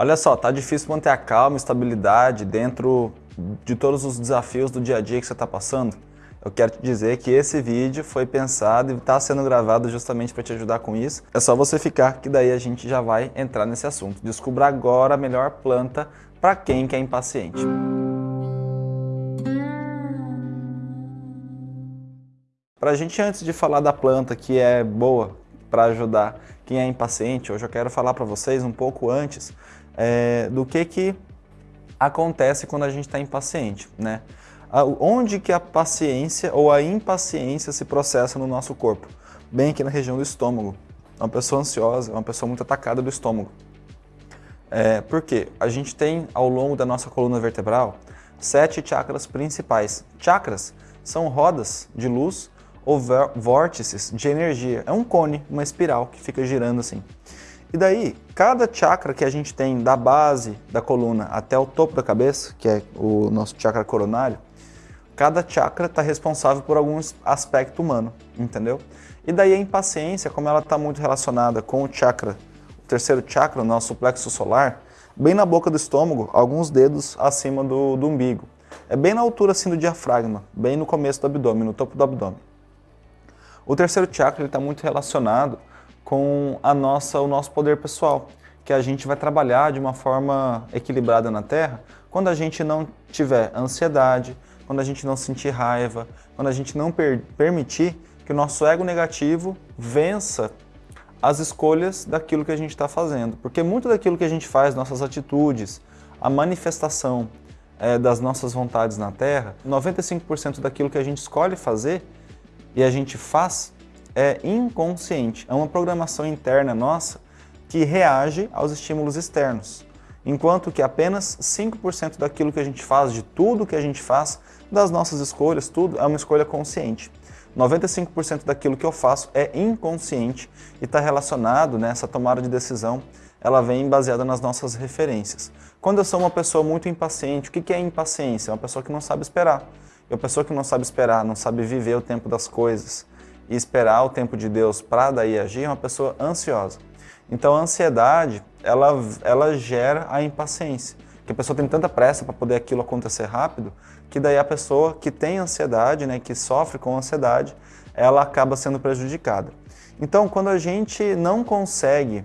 Olha só, tá difícil manter a calma e estabilidade dentro de todos os desafios do dia a dia que você está passando? Eu quero te dizer que esse vídeo foi pensado e está sendo gravado justamente para te ajudar com isso. É só você ficar que daí a gente já vai entrar nesse assunto. Descubra agora a melhor planta para quem quer impaciente. Para a gente, antes de falar da planta que é boa para ajudar quem é impaciente, hoje eu quero falar para vocês um pouco antes é, do que, que acontece quando a gente está impaciente, né? Onde que a paciência ou a impaciência se processa no nosso corpo? Bem aqui na região do estômago. Uma pessoa ansiosa, uma pessoa muito atacada do estômago. É, por quê? A gente tem, ao longo da nossa coluna vertebral, sete chakras principais. Chakras são rodas de luz ou vórtices de energia. É um cone, uma espiral que fica girando assim. E daí, cada chakra que a gente tem da base da coluna até o topo da cabeça, que é o nosso chakra coronário, cada chakra está responsável por algum aspecto humano, entendeu? E daí a impaciência, como ela está muito relacionada com o chakra, o terceiro chakra, o nosso plexo solar, bem na boca do estômago, alguns dedos acima do, do umbigo. É bem na altura assim do diafragma, bem no começo do abdômen, no topo do abdômen. O terceiro chakra está muito relacionado com a nossa, o nosso poder pessoal, que a gente vai trabalhar de uma forma equilibrada na Terra quando a gente não tiver ansiedade, quando a gente não sentir raiva, quando a gente não per permitir que o nosso ego negativo vença as escolhas daquilo que a gente está fazendo. Porque muito daquilo que a gente faz, nossas atitudes, a manifestação é, das nossas vontades na Terra, 95% daquilo que a gente escolhe fazer e a gente faz é inconsciente, é uma programação interna nossa que reage aos estímulos externos. Enquanto que apenas 5% daquilo que a gente faz, de tudo que a gente faz, das nossas escolhas, tudo é uma escolha consciente. 95% daquilo que eu faço é inconsciente e está relacionado nessa né, tomada de decisão, ela vem baseada nas nossas referências. Quando eu sou uma pessoa muito impaciente, o que é impaciência? É uma pessoa que não sabe esperar. E uma pessoa que não sabe esperar, não sabe viver o tempo das coisas, e esperar o tempo de Deus para daí agir é uma pessoa ansiosa. Então a ansiedade, ela, ela gera a impaciência. Que a pessoa tem tanta pressa para poder aquilo acontecer rápido, que daí a pessoa que tem ansiedade, né, que sofre com ansiedade, ela acaba sendo prejudicada. Então quando a gente não consegue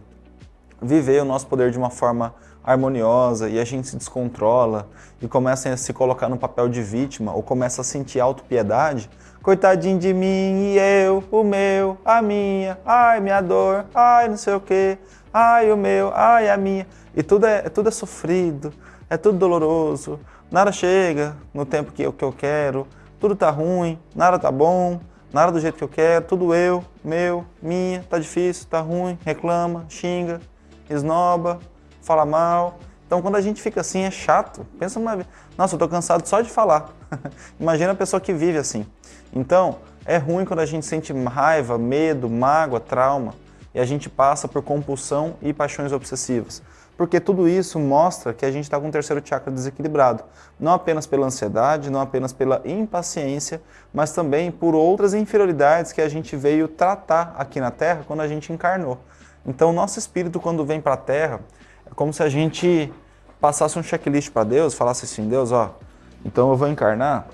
viver o nosso poder de uma forma harmoniosa e a gente se descontrola e começa a se colocar no papel de vítima ou começa a sentir autopiedade, Coitadinho de mim e eu, o meu, a minha, ai minha dor, ai não sei o que, ai o meu, ai a minha. E tudo é, tudo é sofrido, é tudo doloroso, nada chega no tempo que eu, que eu quero, tudo tá ruim, nada tá bom, nada do jeito que eu quero, tudo eu, meu, minha, tá difícil, tá ruim, reclama, xinga, esnoba, fala mal. Então quando a gente fica assim é chato. Pensa uma vez, nossa, eu tô cansado só de falar. Imagina a pessoa que vive assim. Então, é ruim quando a gente sente raiva, medo, mágoa, trauma e a gente passa por compulsão e paixões obsessivas. Porque tudo isso mostra que a gente está com o terceiro chakra desequilibrado. Não apenas pela ansiedade, não apenas pela impaciência, mas também por outras inferioridades que a gente veio tratar aqui na Terra quando a gente encarnou. Então, nosso espírito, quando vem para a Terra, é como se a gente passasse um checklist para Deus, falasse assim, Deus, ó, então eu vou encarnar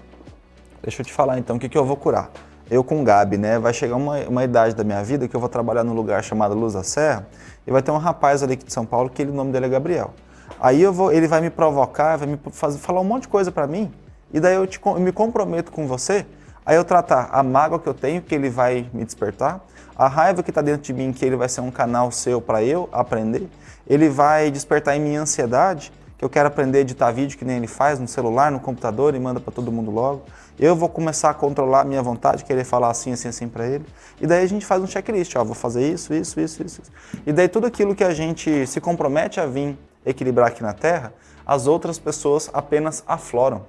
Deixa eu te falar então o que, que eu vou curar. Eu com o Gabi, né? Vai chegar uma, uma idade da minha vida que eu vou trabalhar num lugar chamado Luz da Serra e vai ter um rapaz ali de São Paulo que ele, o nome dele é Gabriel. Aí eu vou, ele vai me provocar, vai me fazer, falar um monte de coisa para mim e daí eu, te, eu me comprometo com você Aí eu tratar a mágoa que eu tenho, que ele vai me despertar, a raiva que está dentro de mim, que ele vai ser um canal seu para eu aprender, ele vai despertar em mim ansiedade, que eu quero aprender a editar vídeo que nem ele faz no celular, no computador e manda para todo mundo logo. Eu vou começar a controlar a minha vontade, querer falar assim, assim, assim para ele. E daí a gente faz um checklist, ó, vou fazer isso, isso, isso, isso. E daí tudo aquilo que a gente se compromete a vir equilibrar aqui na Terra, as outras pessoas apenas afloram.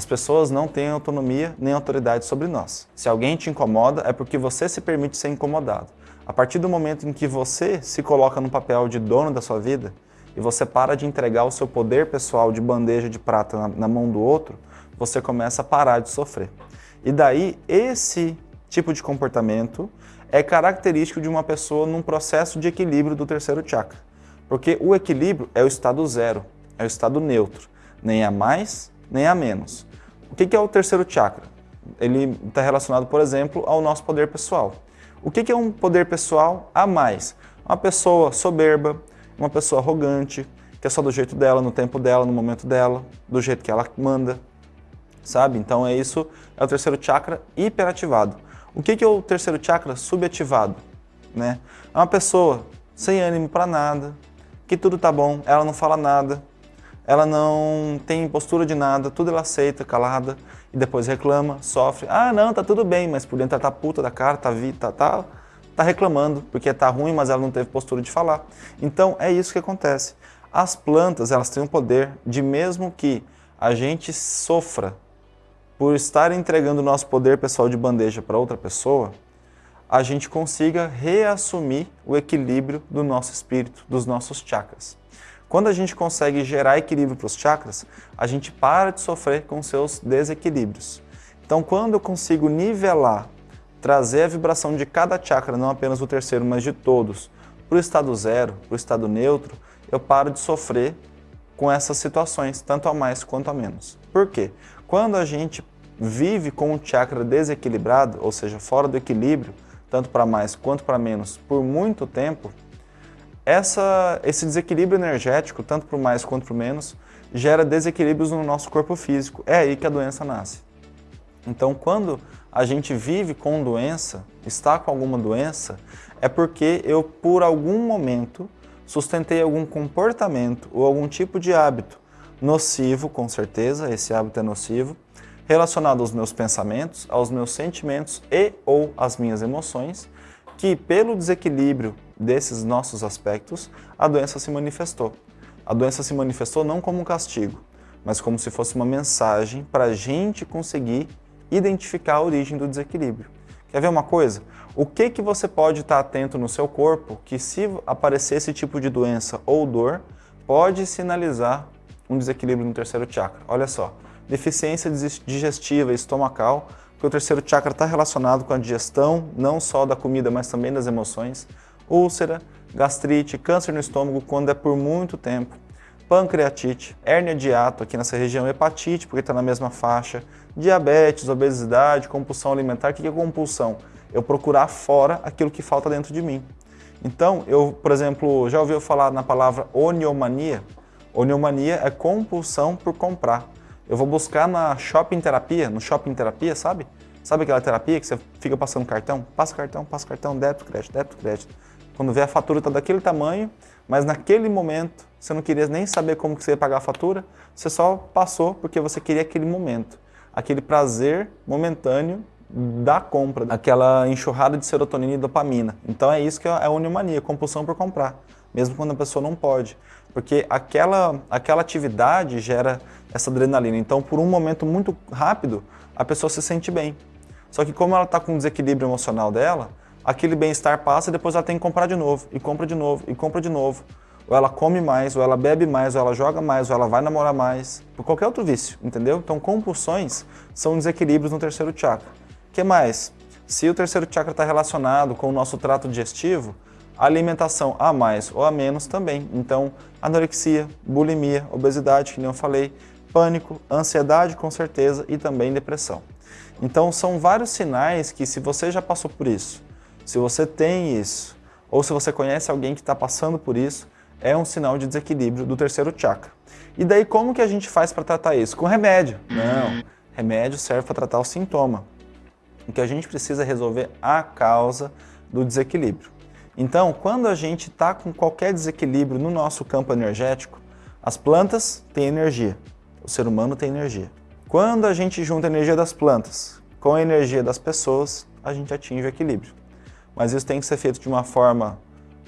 As pessoas não têm autonomia nem autoridade sobre nós. Se alguém te incomoda, é porque você se permite ser incomodado. A partir do momento em que você se coloca no papel de dono da sua vida, e você para de entregar o seu poder pessoal de bandeja de prata na, na mão do outro, você começa a parar de sofrer. E daí, esse tipo de comportamento é característico de uma pessoa num processo de equilíbrio do terceiro chakra. Porque o equilíbrio é o estado zero, é o estado neutro, nem a mais, nem a menos. O que é o terceiro chakra? Ele está relacionado, por exemplo, ao nosso poder pessoal. O que é um poder pessoal a mais? Uma pessoa soberba, uma pessoa arrogante, que é só do jeito dela, no tempo dela, no momento dela, do jeito que ela manda, sabe? Então é isso, é o terceiro chakra hiperativado. O que é o terceiro chakra subativado? Né? É uma pessoa sem ânimo para nada, que tudo tá bom, ela não fala nada, ela não tem postura de nada, tudo ela aceita, calada, e depois reclama, sofre. Ah, não, tá tudo bem, mas por dentro ela tá puta da cara, tá, tá, tá, tá reclamando, porque tá ruim, mas ela não teve postura de falar. Então é isso que acontece. As plantas, elas têm o poder de mesmo que a gente sofra por estar entregando o nosso poder pessoal de bandeja para outra pessoa, a gente consiga reassumir o equilíbrio do nosso espírito, dos nossos chakras. Quando a gente consegue gerar equilíbrio para os chakras, a gente para de sofrer com seus desequilíbrios. Então, quando eu consigo nivelar, trazer a vibração de cada chakra, não apenas o terceiro, mas de todos, para o estado zero, para o estado neutro, eu paro de sofrer com essas situações, tanto a mais quanto a menos. Por quê? Quando a gente vive com o chakra desequilibrado, ou seja, fora do equilíbrio, tanto para mais quanto para menos, por muito tempo, essa, esse desequilíbrio energético, tanto para o mais quanto para o menos, gera desequilíbrios no nosso corpo físico. É aí que a doença nasce. Então, quando a gente vive com doença, está com alguma doença, é porque eu, por algum momento, sustentei algum comportamento ou algum tipo de hábito nocivo, com certeza, esse hábito é nocivo, relacionado aos meus pensamentos, aos meus sentimentos e ou às minhas emoções, que pelo desequilíbrio desses nossos aspectos, a doença se manifestou. A doença se manifestou não como um castigo, mas como se fosse uma mensagem para a gente conseguir identificar a origem do desequilíbrio. Quer ver uma coisa? O que, que você pode estar atento no seu corpo que se aparecer esse tipo de doença ou dor, pode sinalizar um desequilíbrio no terceiro chakra. Olha só, deficiência digestiva e estomacal, porque o terceiro chakra está relacionado com a digestão, não só da comida, mas também das emoções, úlcera, gastrite, câncer no estômago quando é por muito tempo, pancreatite, hérnia de hiato aqui nessa região, hepatite, porque está na mesma faixa, diabetes, obesidade, compulsão alimentar. O que é compulsão? Eu procurar fora aquilo que falta dentro de mim. Então, eu, por exemplo, já ouviu falar na palavra oniomania? Oniomania é compulsão por comprar. Eu vou buscar na shopping terapia, no shopping terapia, sabe? Sabe aquela terapia que você fica passando cartão? Passa cartão, passa cartão, débito, crédito, débito, crédito. Quando vê a fatura está daquele tamanho, mas naquele momento você não queria nem saber como que você ia pagar a fatura, você só passou porque você queria aquele momento aquele prazer momentâneo da compra, aquela enxurrada de serotonina e dopamina. Então é isso que é a uniomania, compulsão por comprar, mesmo quando a pessoa não pode. Porque aquela, aquela atividade gera essa adrenalina. Então, por um momento muito rápido, a pessoa se sente bem. Só que como ela está com um desequilíbrio emocional dela, aquele bem-estar passa e depois ela tem que comprar de novo, e compra de novo, e compra de novo ou ela come mais, ou ela bebe mais, ou ela joga mais, ou ela vai namorar mais, por qualquer outro vício, entendeu? Então compulsões são desequilíbrios no terceiro chakra. O que mais? Se o terceiro chakra está relacionado com o nosso trato digestivo, alimentação a mais ou a menos também. Então, anorexia, bulimia, obesidade, que nem eu falei, pânico, ansiedade com certeza e também depressão. Então, são vários sinais que se você já passou por isso, se você tem isso, ou se você conhece alguém que está passando por isso, é um sinal de desequilíbrio do terceiro chakra. E daí como que a gente faz para tratar isso? Com remédio? Não, remédio serve para tratar o sintoma. O que a gente precisa resolver a causa do desequilíbrio. Então, quando a gente está com qualquer desequilíbrio no nosso campo energético, as plantas têm energia, o ser humano tem energia. Quando a gente junta a energia das plantas com a energia das pessoas, a gente atinge o equilíbrio. Mas isso tem que ser feito de uma forma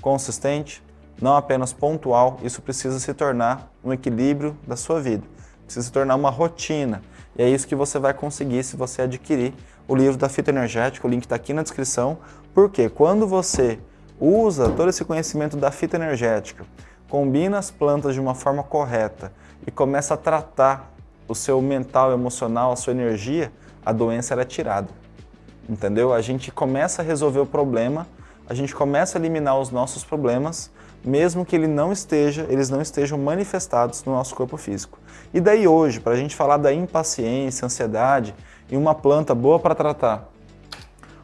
consistente, não apenas pontual, isso precisa se tornar um equilíbrio da sua vida, precisa se tornar uma rotina. E é isso que você vai conseguir se você adquirir o livro da fita energética, o link está aqui na descrição, porque quando você usa todo esse conhecimento da fita energética, combina as plantas de uma forma correta e começa a tratar o seu mental, emocional, a sua energia, a doença é tirada. Entendeu? A gente começa a resolver o problema, a gente começa a eliminar os nossos problemas mesmo que ele não esteja, eles não estejam manifestados no nosso corpo físico. E daí hoje, para a gente falar da impaciência, ansiedade e uma planta boa para tratar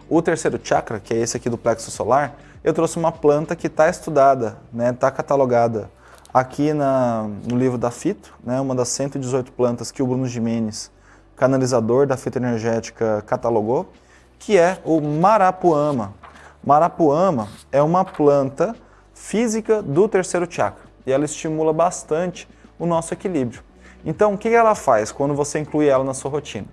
o terceiro chakra, que é esse aqui do plexo solar, eu trouxe uma planta que está estudada, está né, tá catalogada aqui na, no livro da Fito, né, uma das 118 plantas que o Bruno Jimenez, canalizador da fitoenergética, catalogou, que é o Marapuama. Marapuama é uma planta física do terceiro chakra e ela estimula bastante o nosso equilíbrio. Então, o que ela faz quando você inclui ela na sua rotina?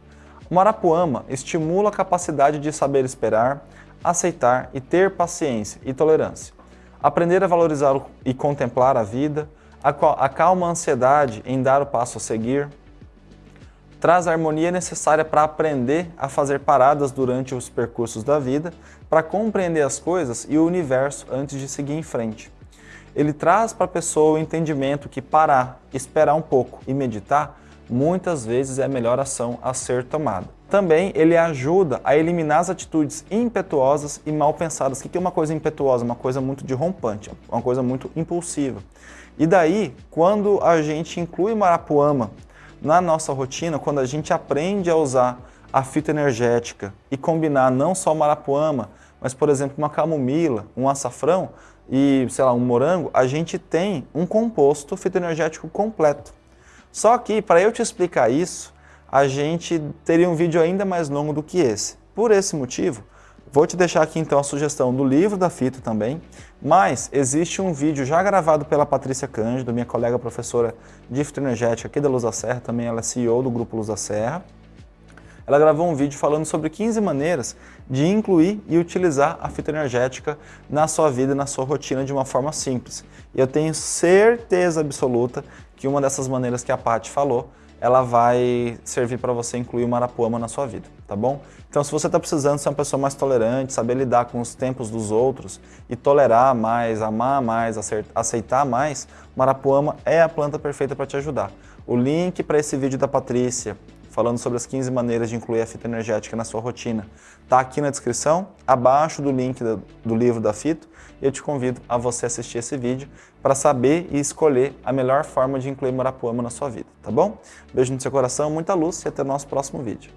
O Marapuama estimula a capacidade de saber esperar, aceitar e ter paciência e tolerância. Aprender a valorizar e contemplar a vida, acalma a ansiedade em dar o passo a seguir, traz a harmonia necessária para aprender a fazer paradas durante os percursos da vida, para compreender as coisas e o universo antes de seguir em frente. Ele traz para a pessoa o entendimento que parar, esperar um pouco e meditar muitas vezes é a melhor ação a ser tomada. Também ele ajuda a eliminar as atitudes impetuosas e mal pensadas. O que é uma coisa impetuosa? Uma coisa muito derrompante, uma coisa muito impulsiva. E daí, quando a gente inclui Marapuama na nossa rotina, quando a gente aprende a usar a fita energética e combinar não só Marapuama, mas, por exemplo, uma camomila, um açafrão e, sei lá, um morango, a gente tem um composto fitoenergético completo. Só que, para eu te explicar isso, a gente teria um vídeo ainda mais longo do que esse. Por esse motivo, vou te deixar aqui então a sugestão do livro da fita também, mas existe um vídeo já gravado pela Patrícia Cândido, minha colega professora de fitoenergética aqui da Luz da Serra, também ela é CEO do Grupo Luz da Serra. Ela gravou um vídeo falando sobre 15 maneiras de incluir e utilizar a fitoenergética na sua vida, na sua rotina de uma forma simples. E eu tenho certeza absoluta que uma dessas maneiras que a Paty falou, ela vai servir para você incluir o Marapuama na sua vida, tá bom? Então se você está precisando ser uma pessoa mais tolerante, saber lidar com os tempos dos outros e tolerar mais, amar mais, aceitar mais, Marapuama é a planta perfeita para te ajudar. O link para esse vídeo da Patrícia, falando sobre as 15 maneiras de incluir a fita energética na sua rotina, está aqui na descrição, abaixo do link do, do livro da Fito, eu te convido a você assistir esse vídeo para saber e escolher a melhor forma de incluir Marapuama na sua vida, tá bom? Beijo no seu coração, muita luz e até o nosso próximo vídeo.